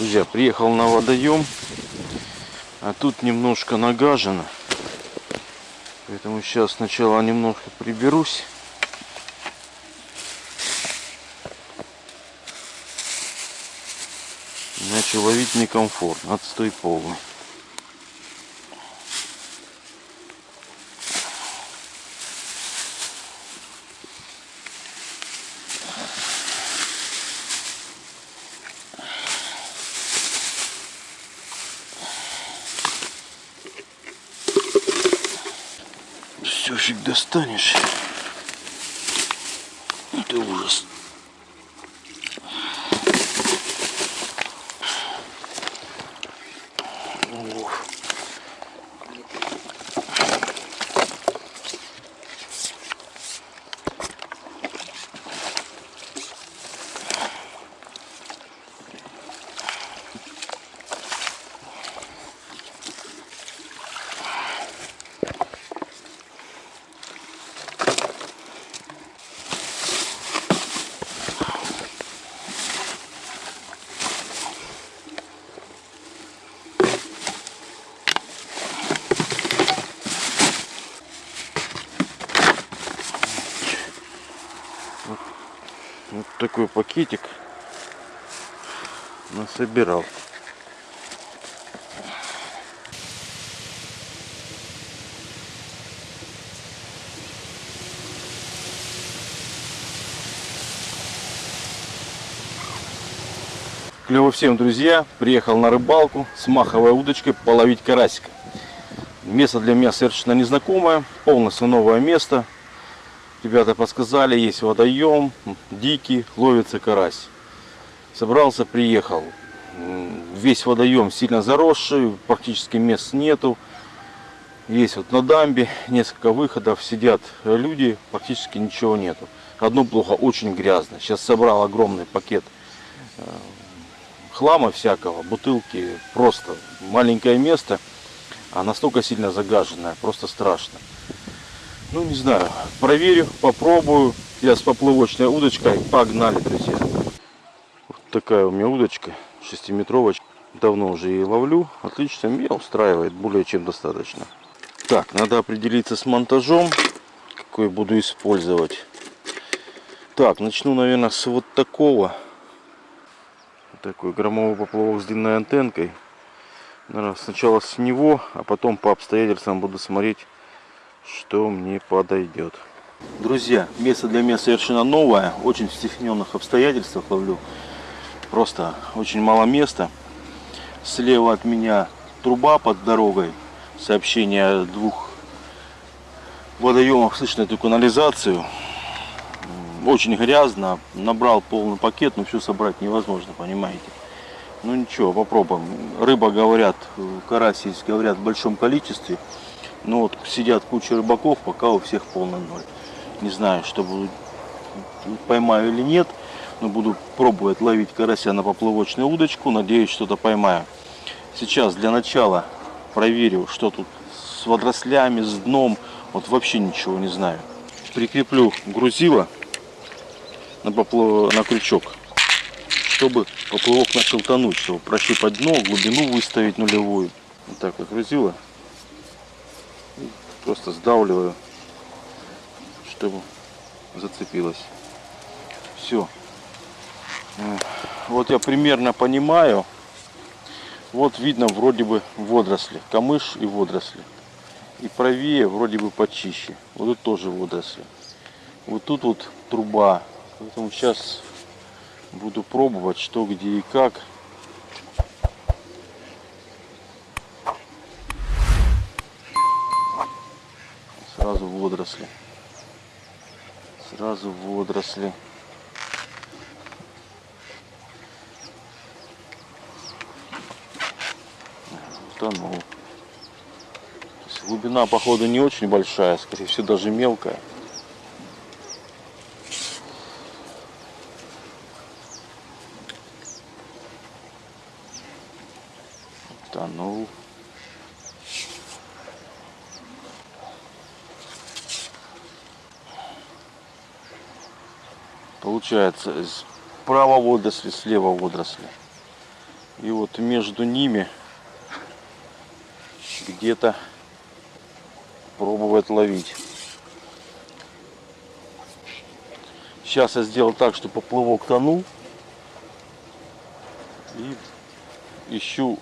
Друзья, приехал на водоем, а тут немножко нагажено. Поэтому сейчас сначала немножко приберусь. Иначе ловить некомфортно, отстой полный. Все фиг достанешь. Это ужас. Ох. Вот такой пакетик насобирал. Клево всем, друзья! Приехал на рыбалку с маховой удочкой половить карасика. Место для меня совершенно незнакомое, полностью новое место. Ребята подсказали, есть водоем, дикий, ловится карась. Собрался, приехал. Весь водоем сильно заросший, практически мест нету. Есть вот на дамбе несколько выходов, сидят люди, практически ничего нету. Одно плохо, очень грязно. Сейчас собрал огромный пакет э, хлама всякого, бутылки, просто маленькое место, а настолько сильно загаженное, просто страшно. Ну, не знаю, проверю, попробую. Я с поплавочной удочкой, погнали, друзья. Вот такая у меня удочка, шестиметровочка. Давно уже ее ловлю, отлично, меня устраивает, более чем достаточно. Так, надо определиться с монтажом, какой буду использовать. Так, начну, наверное, с вот такого такой громовой поплавок с длинной антенкой. Наверное, сначала с него, а потом по обстоятельствам буду смотреть, что мне подойдет. Друзья, место для меня совершенно новое, очень в стесненных обстоятельствах ловлю. Просто очень мало места. Слева от меня труба под дорогой. Сообщение двух водоемов слышно эту канализацию очень грязно, набрал полный пакет, но все собрать невозможно, понимаете. Ну ничего, попробуем. Рыба, говорят, карась есть, говорят, в большом количестве. Но вот сидят куча рыбаков, пока у всех полный ноль. Не знаю, что буду, поймаю или нет, но буду пробовать ловить карася на поплавочную удочку. Надеюсь, что-то поймаю. Сейчас для начала проверю, что тут с водорослями, с дном. Вот вообще ничего не знаю. Прикреплю грузило на, поплав... на крючок, чтобы поплавок начал тонуть, чтобы прощупать дно, глубину выставить нулевую. Вот так вот грузила. Просто сдавливаю, чтобы зацепилось. Все. Вот я примерно понимаю. Вот видно вроде бы водоросли, камыш и водоросли. И правее вроде бы почище. Вот тут тоже водоросли. Вот тут вот труба Поэтому сейчас буду пробовать, что, где и как. Водоросли. Утонул. Глубина, походу, не очень большая, скорее всего, даже мелкая. Тонул. Получается, справа водоросли, слева водоросли. И вот между ними где-то пробовать ловить. Сейчас я сделал так, что поплавок тонул. И ищу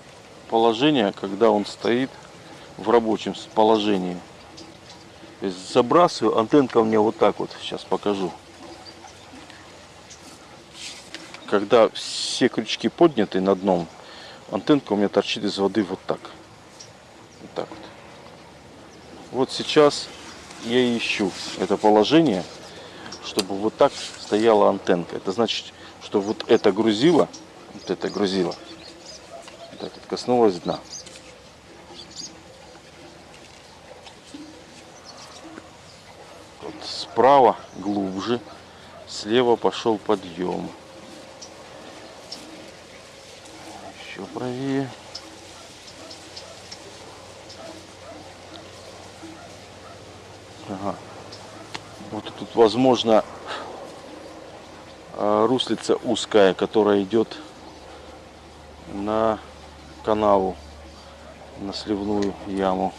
положение, когда он стоит в рабочем положении. То есть забрасываю, антенка у меня вот так вот, сейчас покажу. Когда все крючки подняты на дном, антенка у меня торчит из воды вот так. Вот так вот. Вот сейчас я ищу это положение, чтобы вот так стояла антенка. Это значит, что вот это грузило, вот это грузило, вот это коснулось дна. Вот справа глубже, слева пошел подъем. Еще правее. Ага. Вот тут, возможно, э, руслица узкая, которая идет на канаву, на сливную яму.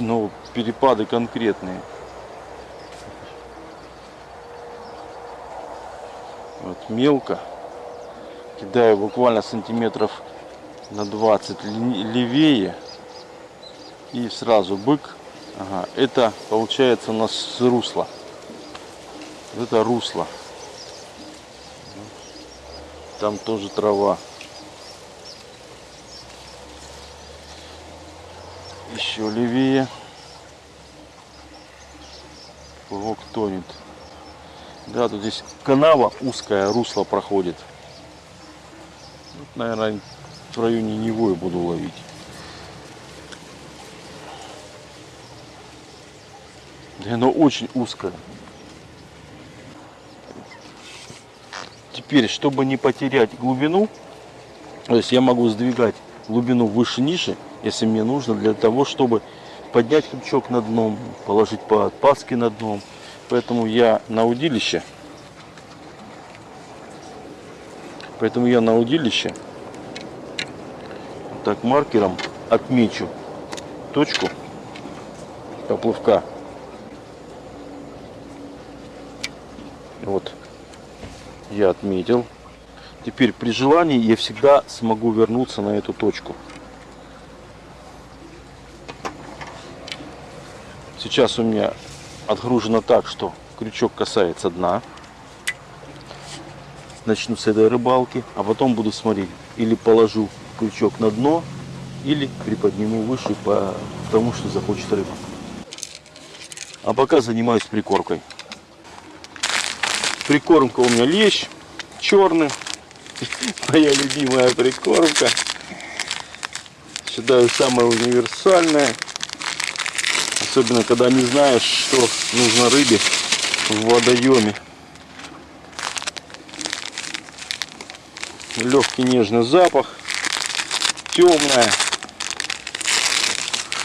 Но перепады конкретные. Вот мелко. Кидаю буквально сантиметров на 20 левее. И сразу бык Ага, это получается у нас русло. Это русло. Там тоже трава. Еще левее. Плавок тонет. Да, тут здесь канава узкая, русло проходит. Вот, наверное, в районе него я буду ловить. И оно очень узкое. Теперь, чтобы не потерять глубину, то есть я могу сдвигать глубину выше ниже, если мне нужно, для того, чтобы поднять крючок на дном, положить подпаски на дном. Поэтому я на удилище, поэтому я на удилище так маркером отмечу точку поплавка Вот, я отметил. Теперь при желании я всегда смогу вернуться на эту точку. Сейчас у меня отгружено так, что крючок касается дна. Начну с этой рыбалки, а потом буду смотреть. Или положу крючок на дно, или приподниму выше по тому, что захочет рыба. А пока занимаюсь прикоркой. Прикормка у меня лещ черный. Моя любимая прикормка. Считаю самая универсальная. Особенно когда не знаешь, что нужно рыбе в водоеме. Легкий нежный запах. Темная.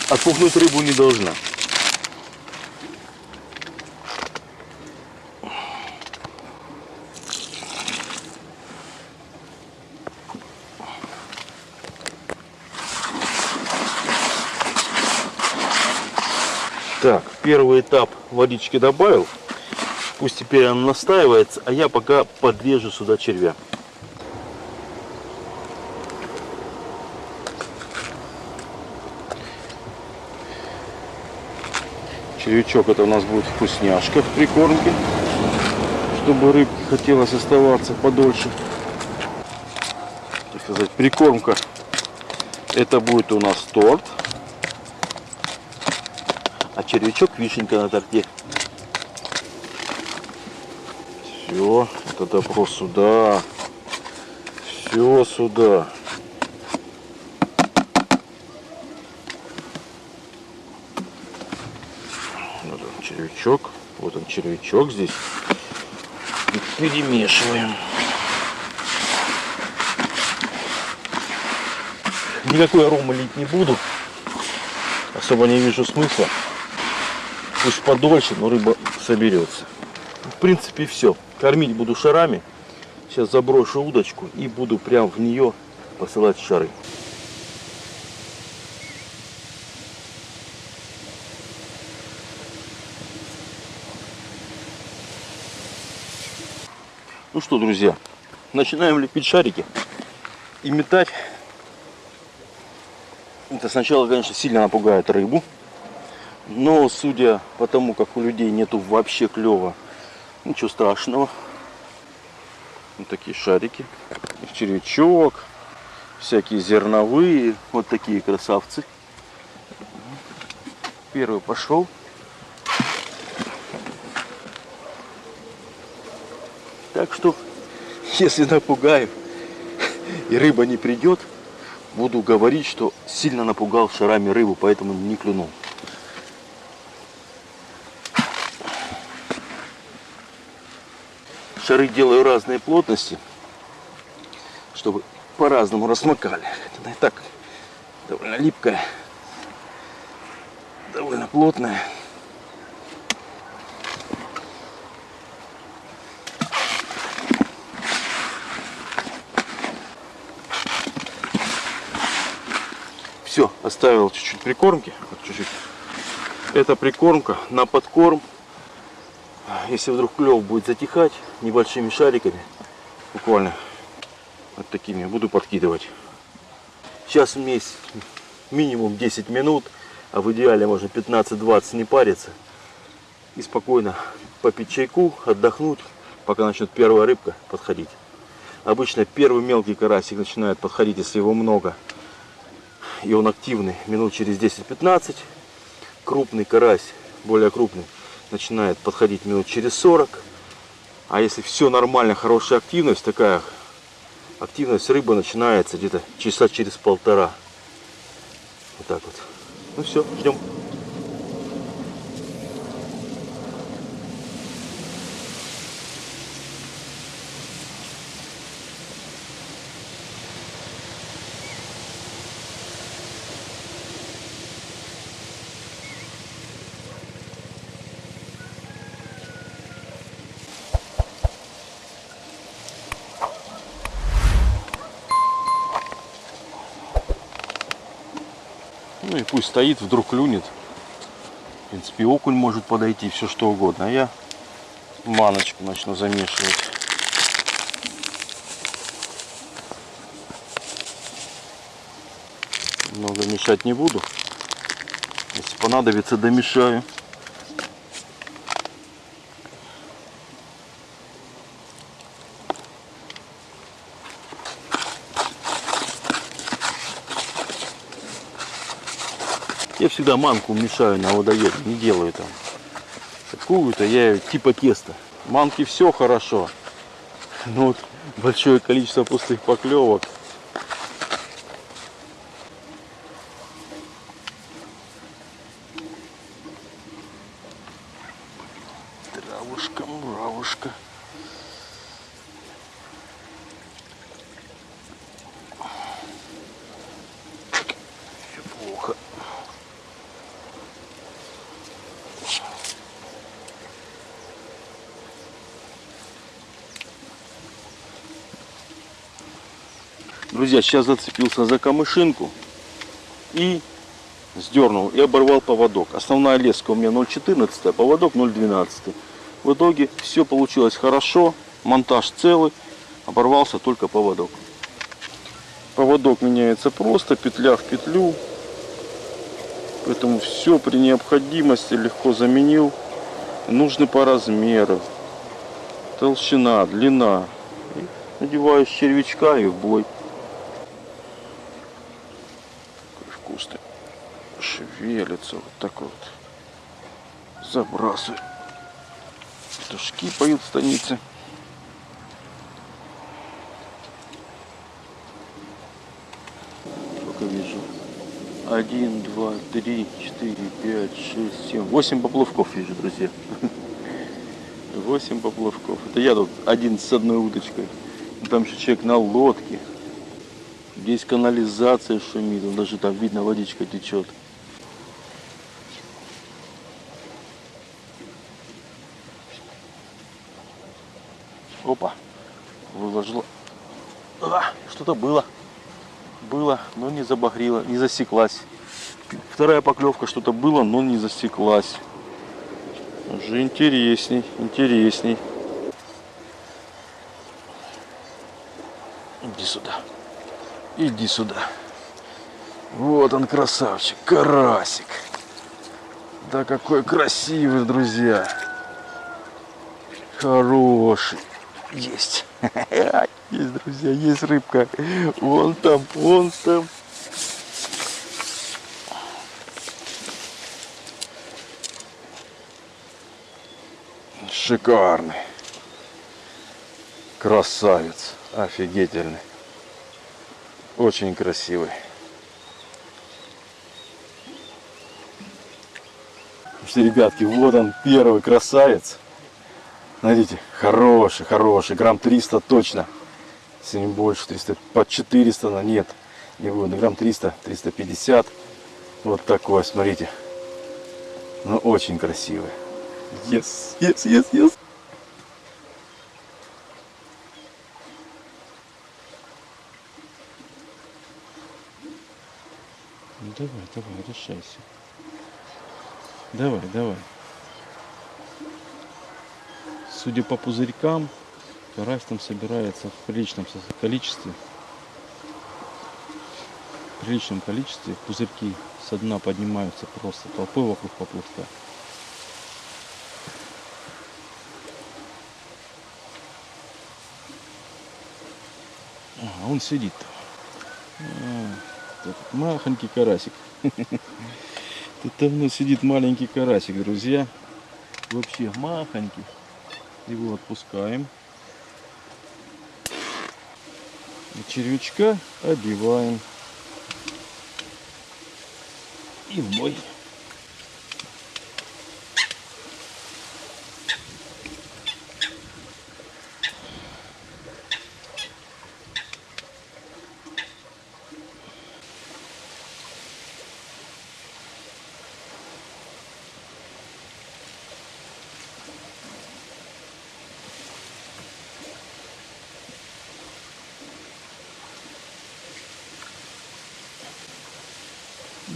Отпугнуть рыбу не должна. Так, первый этап водички добавил. Пусть теперь она настаивается, а я пока подрежу сюда червя. Червячок это у нас будет вкусняшка в прикормке, чтобы рыбке хотелось оставаться подольше. Так сказать, прикормка это будет у нас торт а червячок вишенька на торте. Все, это добро сюда. Все сюда. Вот он червячок. Вот он червячок здесь. И перемешиваем. Никакой арома лить не буду. Особо не вижу смысла пусть подольше, но рыба соберется. В принципе все. Кормить буду шарами. Сейчас заброшу удочку и буду прям в нее посылать шары. Ну что, друзья, начинаем лепить шарики и метать. Это сначала, конечно, сильно напугает рыбу. Но, судя по тому, как у людей нету вообще клева, ничего страшного. Вот такие шарики. Червячок, всякие зерновые. Вот такие красавцы. Первый пошел. Так что, если напугаю и рыба не придет, буду говорить, что сильно напугал шарами рыбу, поэтому не клюнул. Шары делаю разной плотности, чтобы по-разному размокали. Она и так довольно липкая, довольно плотная. Все, оставил чуть-чуть прикормки. Чуть-чуть. Это прикормка на подкорм. Если вдруг клев будет затихать, небольшими шариками, буквально вот такими, буду подкидывать. Сейчас вместе минимум 10 минут, а в идеале можно 15-20 не париться. И спокойно попить чайку, отдохнуть, пока начнет первая рыбка подходить. Обычно первый мелкий карасик начинает подходить, если его много и он активный минут через 10-15. Крупный карась, более крупный, начинает подходить минут через 40. А если все нормально, хорошая активность, такая активность рыбы начинается где-то часа через полтора. Вот так вот. Ну все, ждем. Стоит, вдруг клюнет. В принципе, окунь может подойти, все что угодно. А я маночку начну замешивать. Много мешать не буду. Если понадобится, домешаю. Всегда манку мешаю на водоеме, не делаю там какую-то, я типа теста. Манки все хорошо, но вот большое количество пустых поклевок. Травушка, муравушка. Все плохо. Друзья, сейчас зацепился за камышинку и сдернул и оборвал поводок. Основная леска у меня 0,14, а поводок 0,12. В итоге все получилось хорошо, монтаж целый, оборвался только поводок. Поводок меняется просто, петля в петлю. Поэтому все при необходимости легко заменил. Нужны по размеру. Толщина, длина. Надеваю червячка и в бой. Шевелится вот так вот. Забрасываю. Петушки поют в станице. Сколько вижу? Один, два, три, четыре, пять, шесть, семь. Восемь поплавков вижу, друзья. Восемь поплавков. Это я тут один с одной удочкой. Там еще человек на лодке. Здесь канализация шумит. Даже там видно, водичка течет. Что-то было. Было, но не забагрило, не засеклась. Вторая поклевка что-то было, но не засеклась. Уже интересней, интересней. Иди сюда. Иди сюда. Вот он, красавчик, карасик. Да какой красивый, друзья. Хороший. Есть. Есть, друзья, есть рыбка. Вон там, вон там. Шикарный. Красавец. Офигительный. Очень красивый. Что, ребятки, вот он первый красавец. Смотрите, хороший, хороший, грамм 300 точно. Если не больше, 300, под 400, но нет, не будет, грамм 300, 350. Вот такой, смотрите. Ну, очень красивый. Yes, yes, yes, yes. Ну, давай, давай, решайся. Давай, давай. Судя по пузырькам, карась там собирается в приличном количестве. В приличном количестве пузырьки со дна поднимаются просто толпой вокруг поплавка. А, он сидит. А, махонький карасик. Тут давно сидит маленький карасик, друзья. Вообще махонький. Его отпускаем. И червячка одеваем. И в бой.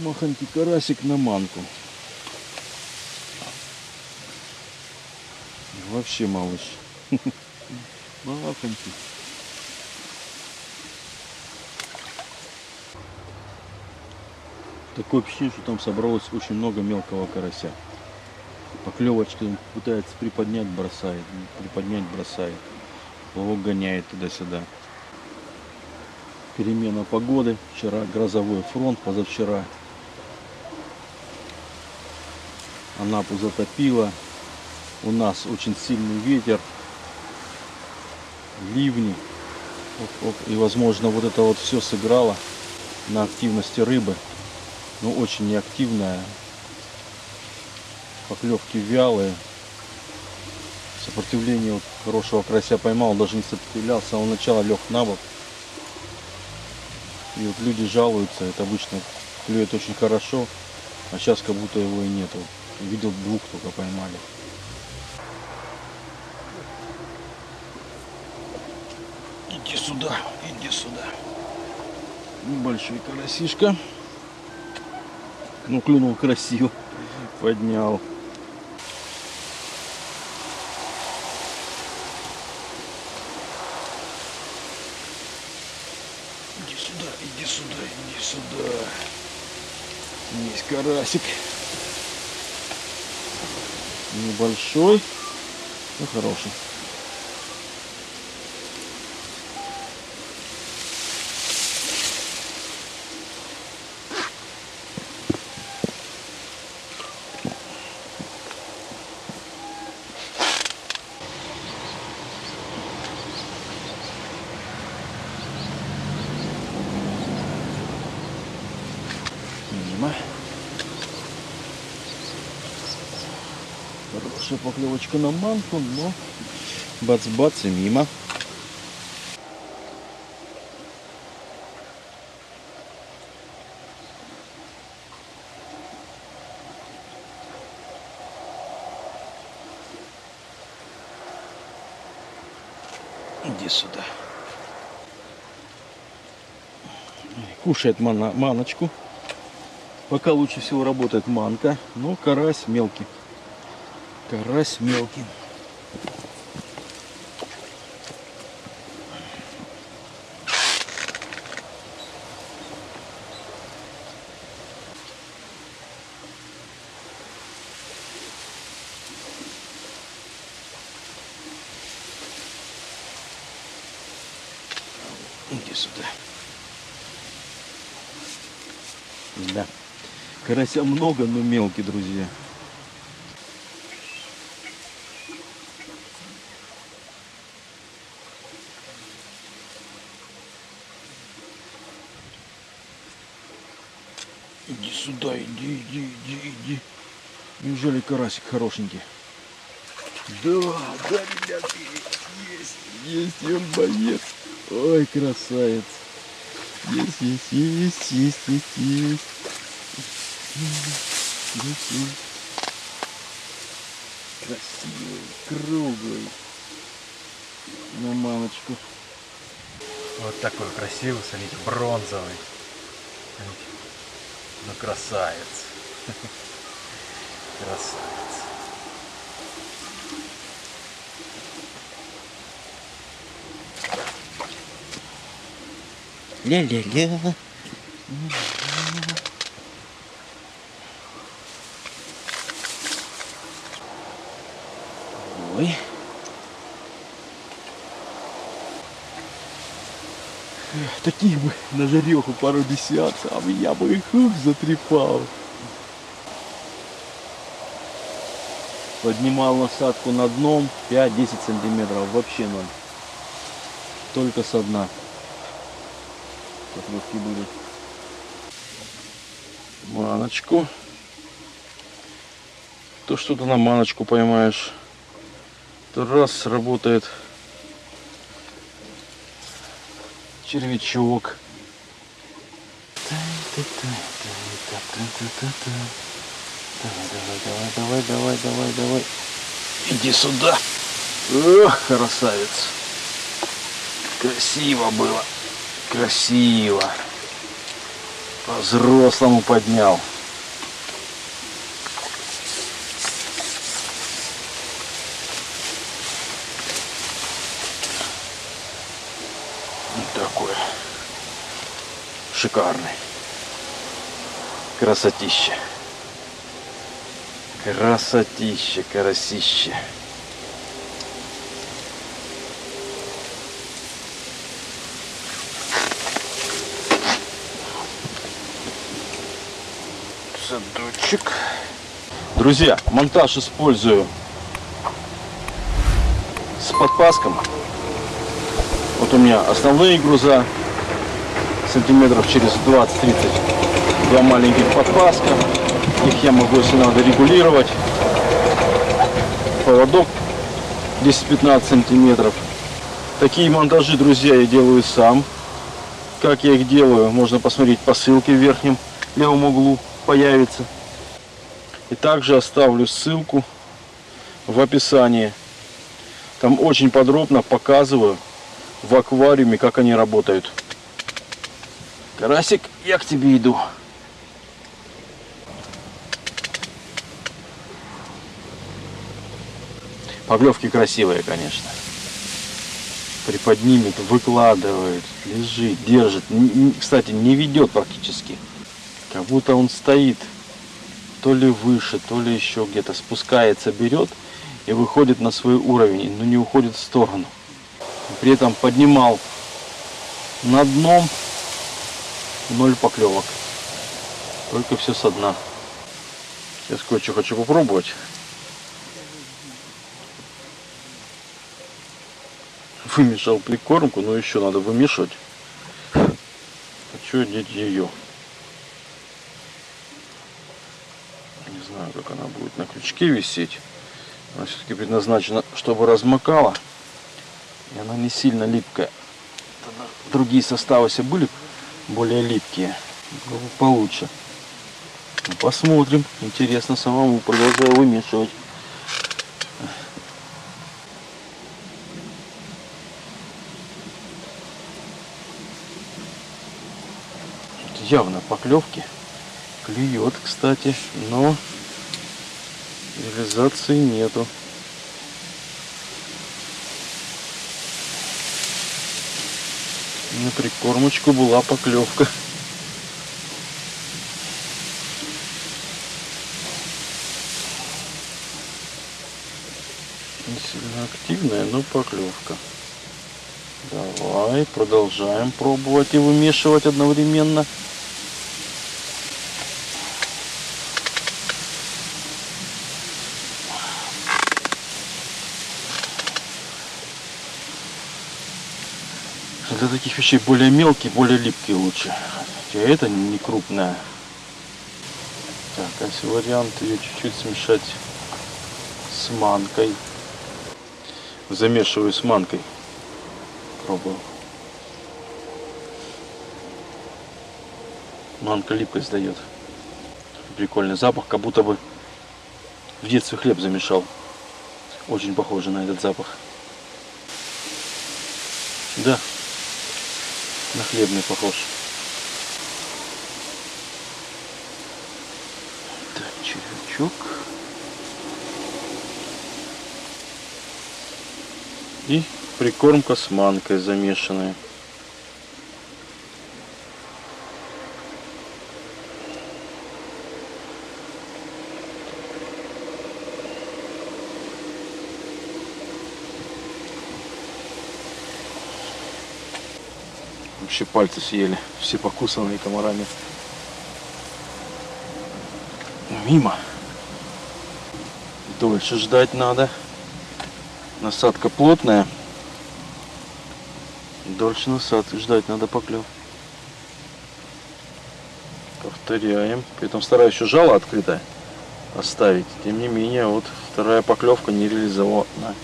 Махонький карасик на манку. Вообще малыш. Махонький. Такое ощущение, что там собралось очень много мелкого карася. Поклевочки он пытается приподнять, бросает, приподнять, бросает. Плавок гоняет туда-сюда. Перемена погоды. Вчера грозовой фронт, позавчера Анапу затопило. У нас очень сильный ветер, ливни. Оп, оп. И возможно вот это вот все сыграло на активности рыбы. Но очень неактивная. Поклевки вялые. Сопротивление вот хорошего карася поймал, даже не сопротивлялся, с самого начала лег на бок. И вот люди жалуются, это обычно клюет очень хорошо, а сейчас как будто его и нету. Видел двух только поймали. Иди сюда, иди сюда. Небольшой карасишка. Ну, клюнул красиво. Поднял. Иди сюда, иди сюда, иди сюда. Есть карасик. Небольшой, но хороший. Мимо. Хорошая поклевочка на манку, но бац-бац и мимо. Иди сюда. Кушает мана- маночку. Пока лучше всего работает манка, но карась мелкий. Карась мелкий. Иди сюда. Да. Карася много, но мелкий, друзья. Иди сюда, иди, иди, иди. Неужели карасик хорошенький? Да, да, ребятки, есть, есть, он боец. Ой, красавец. Есть, есть, есть, есть, есть, есть. Есть, есть. Красивый, круглый. На мамочку. Вот такой красивый, смотрите, бронзовый. Ну, красавец. Красавец. Ля-ля-ля. Ой. Таких бы на жареху пару десятков, а я бы их затрепал. Поднимал насадку на дном 5-10 сантиметров, вообще ноль. Только со дна поклевки будут. Маночку. То что-то на маночку поймаешь. То раз работает червячок. Давай, давай, давай, давай, давай, давай. Иди сюда. Ох, красавец. Красиво было. Красиво. По-взрослому поднял. Вот такой. Шикарный. Красотища. Красотища, карасище. Задочек. Друзья, монтаж использую с подпаском. Вот у меня основные груза сантиметров через 20-30. Два маленьких подпаска. Их я могу, если надо, регулировать. Поводок 10-15 сантиметров. Такие монтажи, друзья, я делаю сам. Как я их делаю, можно посмотреть по ссылке в верхнем левом углу появится. И также оставлю ссылку в описании. Там очень подробно показываю в аквариуме, как они работают. Карасик, я к тебе иду. Поклевки красивые, конечно. Приподнимет, выкладывает, лежит, держит. Кстати, не ведет практически. Как будто он стоит то ли выше, то ли еще где-то спускается, берет и выходит на свой уровень, но не уходит в сторону. При этом поднимал на дном ноль поклевок. Только все со дна. Сейчас кое-что хочу попробовать. Вымешал прикормку, но еще надо вымешивать. Хочу одеть ее. Не знаю, как она будет на крючке висеть. Она все-таки предназначена, чтобы размокала. И она не сильно липкая. Другие составы все были более липкие. Получше. Ну, посмотрим. Интересно самому. Продолжаю вымешивать. Явно поклевки. Клюет, кстати, но реализации нету. На прикормочку была поклевка. Не сильно активная, но поклевка. Давай, продолжаем пробовать и вымешивать одновременно. Вещей более мелкие, более липкие лучше. Хотя это не крупная. Так, а вариант ее чуть-чуть смешать с манкой. Замешиваю с манкой. Пробую. Манка липкость дает. Прикольный запах, как будто бы в детстве хлеб замешал. Очень похоже на этот запах. Да, на хлебный похож. Так, червячок. И прикормка с манкой замешанная. Вообще пальцы съели, все покусанные комарами. Мимо. Дольше ждать надо. Насадка плотная. Дольше насадки ждать надо поклев. Повторяем. При этом стараюсь еще жало открытое оставить. Тем не менее, вот вторая поклевка не реализована.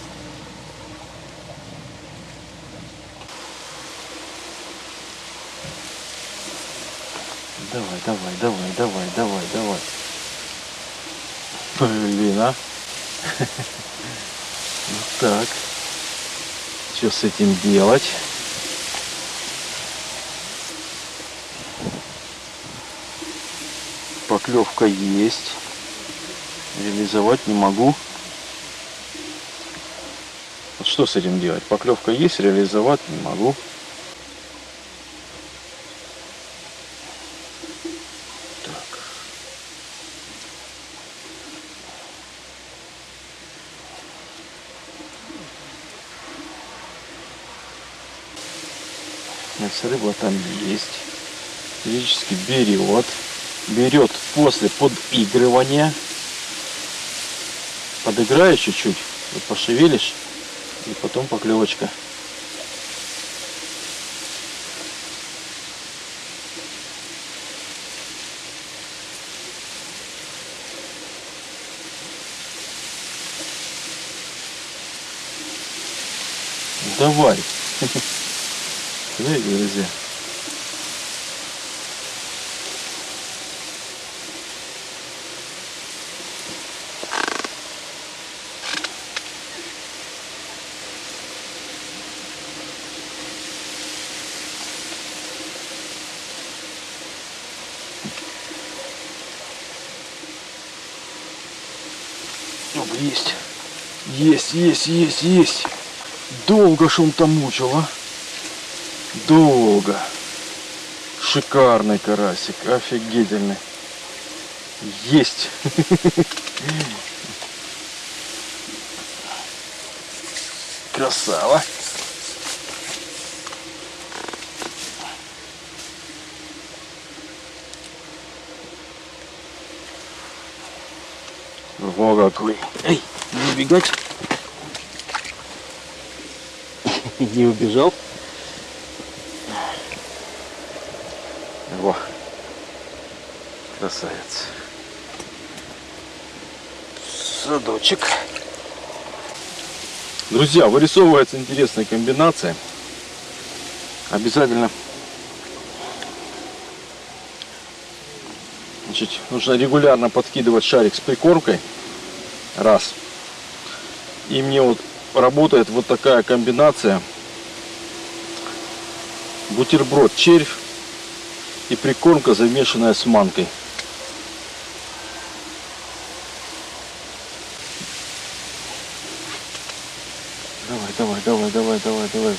Давай, давай, давай, давай, давай, давай. Блин, а? Вот так. Что с этим делать? Поклевка есть. Реализовать не могу. Вот что с этим делать? Поклевка есть, реализовать не могу. Так. Значит, рыба там есть. Физически берет. Берет после подыгрывания. Подыграешь чуть-чуть, вот пошевелишь, и потом поклевочка. Давай. Смотри, друзья. Есть. Есть, есть, есть, есть. Долго ж он там мучил, а? Долго. Шикарный карасик, офигительный. Есть. Красава. Во какой. Эй, не убегать. Не убежал. Во. Красавец. Садочек. Друзья, вырисовывается интересная комбинация. Обязательно Значит, нужно регулярно подкидывать шарик с прикормкой. Раз. И мне вот работает вот такая комбинация. Бутерброд червь и прикормка, замешанная с манкой. Давай, давай, давай, давай, давай, давай.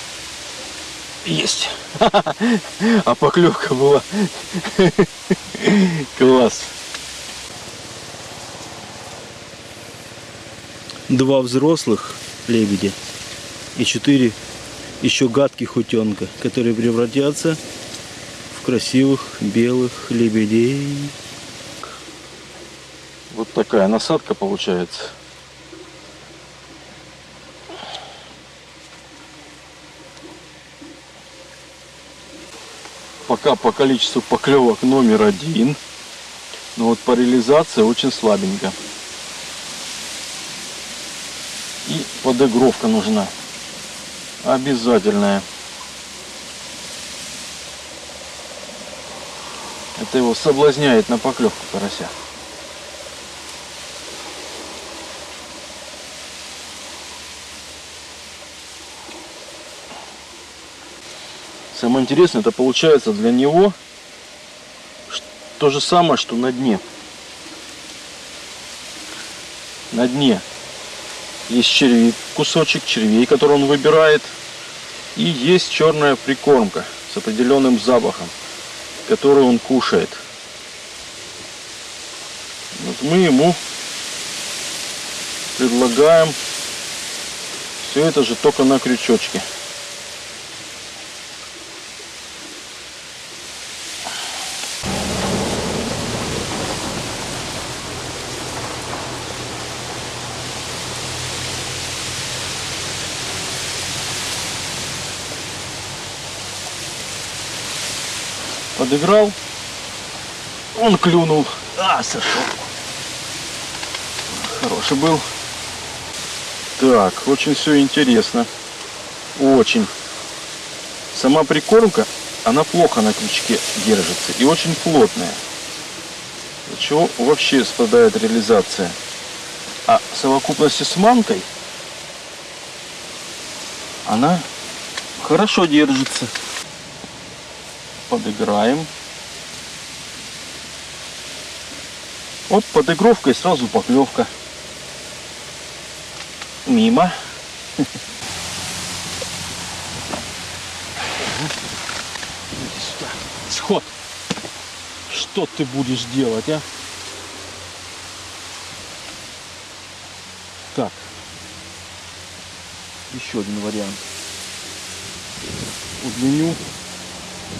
Есть. А поклевка была. Класс. Два взрослых лебедя и четыре еще гадких утенка, которые превратятся в красивых белых лебедей. Вот такая насадка получается. Пока по количеству поклевок номер один. Но вот по реализации очень слабенько. И подыгровка нужна. Обязательная. Это его соблазняет на поклевку карася. Самое интересное, это получается для него то же самое, что на дне. На дне есть черви, кусочек червей, который он выбирает. И есть черная прикормка с определенным запахом, который он кушает. Вот мы ему предлагаем все это же только на крючочке. Подыграл. Он клюнул. А, сошел. Хороший был. Так, очень все интересно. Очень. Сама прикормка, она плохо на крючке держится и очень плотная. От чего вообще страдает реализация. А в совокупности с манкой она хорошо держится подыграем. Вот и сразу поклевка. Мимо. Сход. Что ты будешь делать, а? Так. Еще один вариант. Удлиню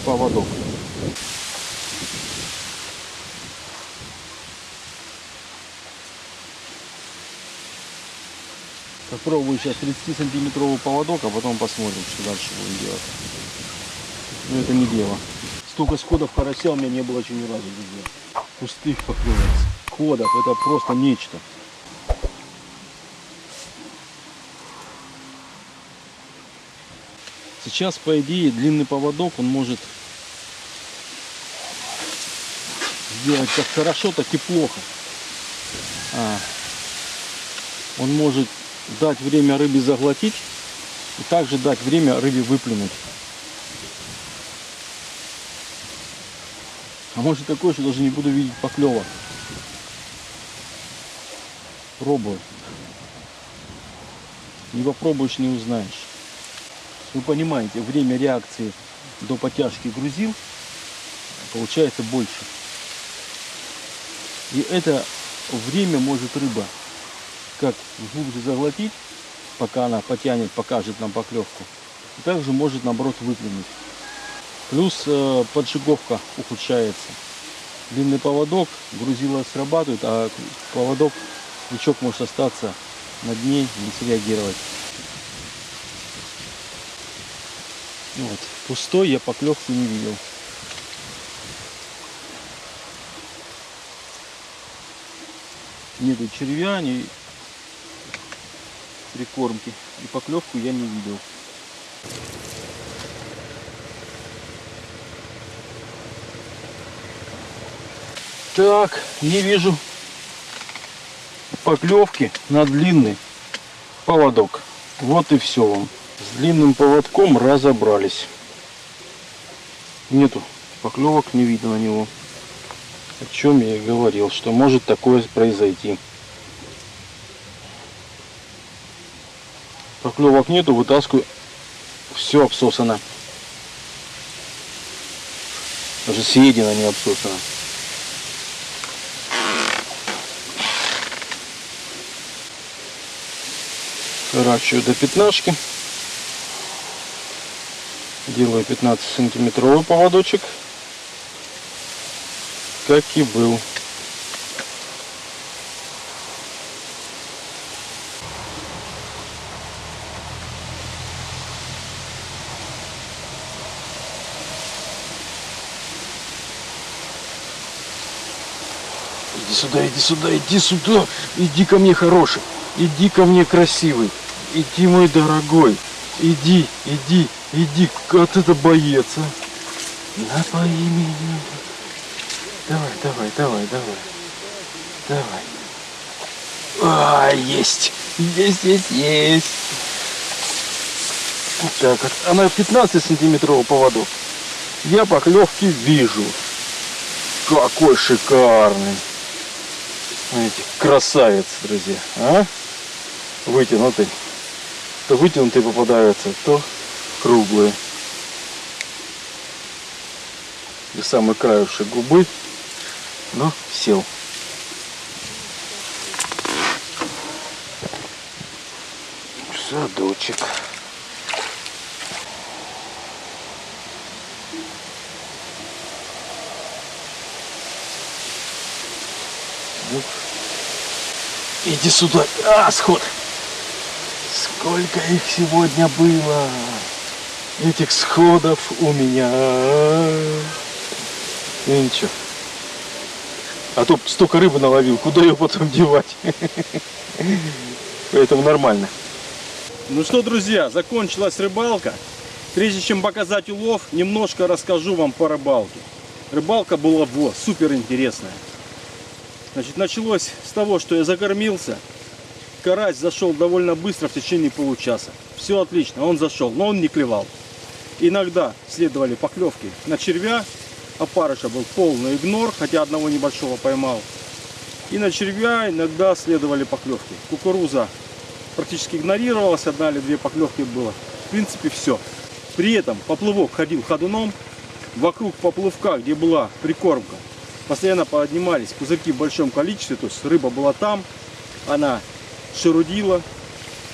поводок. Попробую сейчас 30 сантиметровый поводок, а потом посмотрим, что дальше будем делать. Но это не дело. Столько сходов карася у меня не было еще ни разу. Пустых поклевок. Ходов, это просто нечто. Сейчас, по идее, длинный поводок, он может сделать как хорошо, так и плохо. А, он может дать время рыбе заглотить и также дать время рыбе выплюнуть. А может такое, что даже не буду видеть поклевок. Пробую. Не попробуешь, не узнаешь. Вы понимаете, время реакции до потяжки грузил получается больше. И это время может рыба как глубже заглотить, пока она потянет, покажет нам поклевку. И также может наоборот выплюнуть. Плюс э, поджиговка ухудшается. Длинный поводок, грузило срабатывает, а поводок, крючок может остаться на дне, не среагировать. Вот. Пустой я поклевку не видел. Нету червя, ни прикормки. И поклевку я не видел. Так, не вижу поклевки на длинный поводок. Вот и все вам. С длинным поводком разобрались. Нету Поклевок не видно на него. О чем я и говорил, что может такое произойти. Поклевок нету, вытаскиваю. Все обсосано. Даже съедено не обсосано. Сворачиваю до пятнашки. Делаю 15 сантиметровый поводочек. Как и был. Иди сюда, иди сюда, иди сюда. Иди ко мне хороший. Иди ко мне красивый. Иди, мой дорогой. Иди, иди, иди. Как это боец, а? Напои меня. Давай, давай, давай, давай. Давай. А, есть. Есть, есть, есть. Так, вот, она 15 сантиметровый поводок. Я поклевки вижу. Какой шикарный. Смотрите, красавец, друзья. А? Вытянутый. То вытянутые попадаются, то круглые. И самый краешек губы. Но сел. Садочек. Ну, Иди сюда. А, сход. Сколько их сегодня было. Этих сходов у меня. Ну ничего. А то столько рыбы наловил, куда ее потом девать? Поэтому нормально. Ну что, друзья, закончилась рыбалка. Прежде чем показать улов, немножко расскажу вам по рыбалке. Рыбалка была во, супер интересная. Значит, началось с того, что я закормился. Карась зашел довольно быстро, в течение получаса. Все отлично, он зашел, но он не клевал. Иногда следовали поклевки на червя. Опарыша был полный игнор, хотя одного небольшого поймал. И на червя иногда следовали поклевки. Кукуруза практически игнорировалась, одна или две поклевки было. В принципе, все. При этом поплывок ходил ходуном. Вокруг поплывка, где была прикормка, постоянно поднимались пузырьки в большом количестве. То есть рыба была там, она шерудила,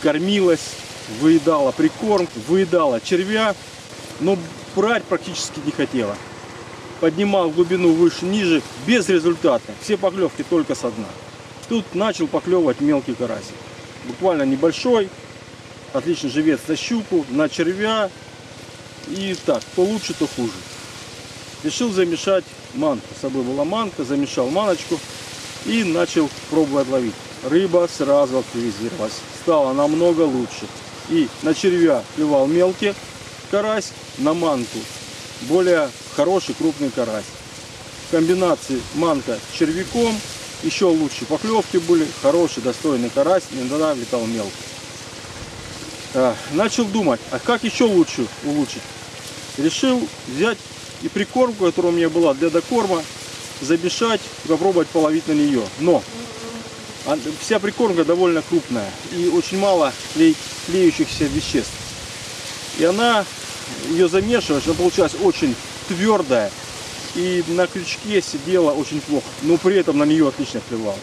кормилась, выедала прикорм, выедала червя, но брать практически не хотела. Поднимал глубину выше, ниже, безрезультатно. Все поклевки только со дна. Тут начал поклевывать мелкий карасик. Буквально небольшой, отлично живец на щуку, на червя. И так, то лучше, то хуже. Решил замешать манку. С собой была манка, замешал маночку и начал пробовать ловить. Рыба сразу активизировалась. Стало намного лучше. И на червя клевал мелкий карась, на манку более хороший крупный карась. В комбинации манка с червяком еще лучше поклевки были, хороший достойный карась, иногда летал мелкий. А, Начал думать, а как еще лучше улучшить? Решил взять и прикормку, которая у меня была для докорма, замешать попробовать половить на нее. Но а, вся прикормка довольно крупная и очень мало клеющихся веществ. И она, ее замешиваешь, она получалась очень твердая. И на крючке сидела очень плохо, но при этом на нее отлично клевала.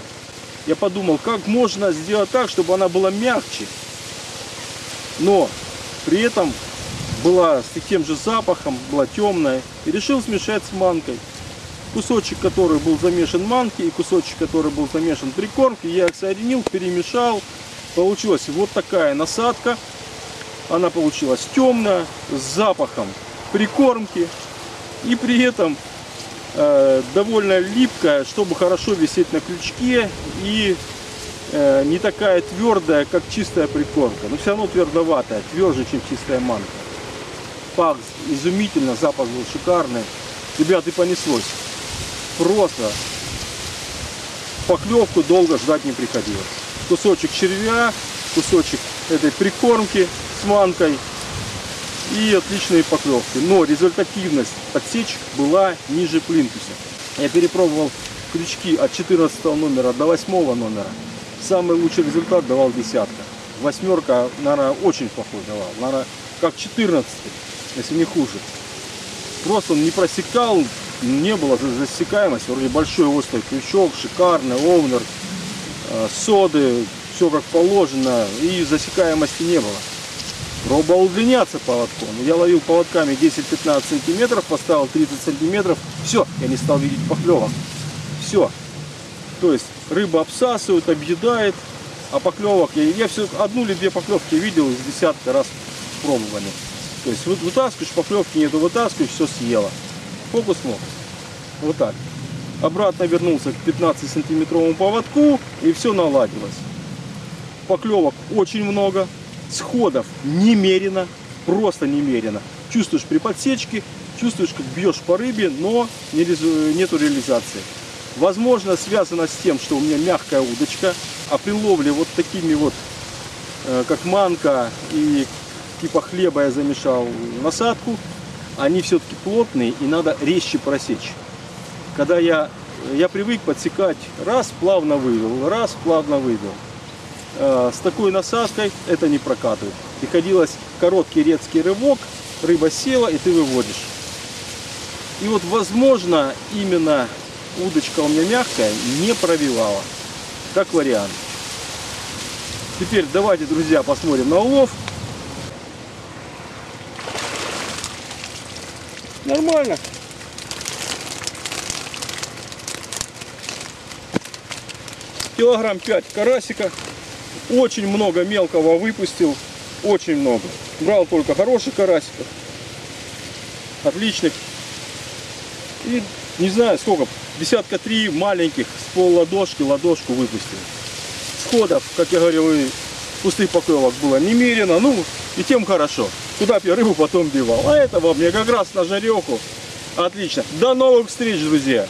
Я подумал, как можно сделать так, чтобы она была мягче, но при этом была с тем же запахом, была темная. И решил смешать с манкой. Кусочек, который был замешан манки, и кусочек, который был замешан прикормки, я их соединил, перемешал. Получилась вот такая насадка. Она получилась темная, с запахом прикормки. И при этом э, довольно липкая, чтобы хорошо висеть на крючке. И э, не такая твердая, как чистая прикормка. Но все равно твердоватая, тверже, чем чистая манка. Пах изумительно, запах был шикарный. Ребят, и понеслось. Просто поклевку долго ждать не приходилось. Кусочек червя, кусочек этой прикормки с манкой и отличные поклевки. Но результативность подсечек была ниже плинтуса. Я перепробовал крючки от 14 номера до 8 номера. Самый лучший результат давал десятка. Восьмерка, наверное, очень плохой давал. Наверное, как 14, если не хуже. Просто он не просекал, не было за- засекаемости. Вроде большой острый крючок, шикарный, овнер, э, соды, все как положено. И засекаемости не было. Пробовал удлиняться поводком. Я ловил поводками 10-15 сантиметров, поставил 30 сантиметров. Все, я не стал видеть поклевок. Все. То есть рыба обсасывает, объедает, а поклевок я, я все одну или две поклевки видел из десятка раз пробовали. То есть вы- вытаскиваешь, поклевки нету, вытаскиваешь, все съела. Фокус мог. Вот так. Обратно вернулся к 15 сантиметровому поводку и все наладилось. Поклевок очень много, сходов немерено, просто немерено. Чувствуешь при подсечке, чувствуешь, как бьешь по рыбе, но нету реализации. Возможно, связано с тем, что у меня мягкая удочка, а при ловле вот такими вот, э, как манка и типа хлеба я замешал насадку, они все-таки плотные и надо резче просечь. Когда я, я привык подсекать, раз плавно вывел, раз плавно вывел. Э, С такой насадкой это не прокатывает. Приходилось короткий резкий рывок, рыба села и ты выводишь. И вот возможно именно удочка у меня мягкая не пробивала. Как вариант. Теперь давайте, друзья, посмотрим на улов. Нормально. Килограмм 5 карасика. Очень много мелкого выпустил. Очень много. Брал только хороших карасиков. Отличных. И не знаю сколько. Десятка три маленьких с пол ладошки ладошку выпустил. Сходов, как я говорил, и пустых поклевок было немерено. Ну, и тем хорошо. Куда я рыбу потом девал. А это мне как раз на жареху. Отлично. До новых встреч, друзья.